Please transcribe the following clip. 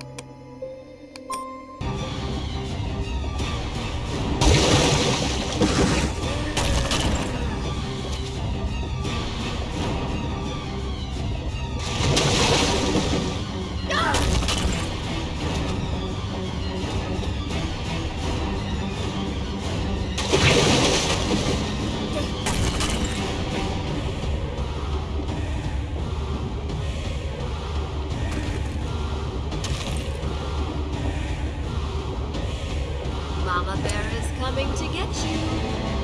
you Mama Bear is coming to get you.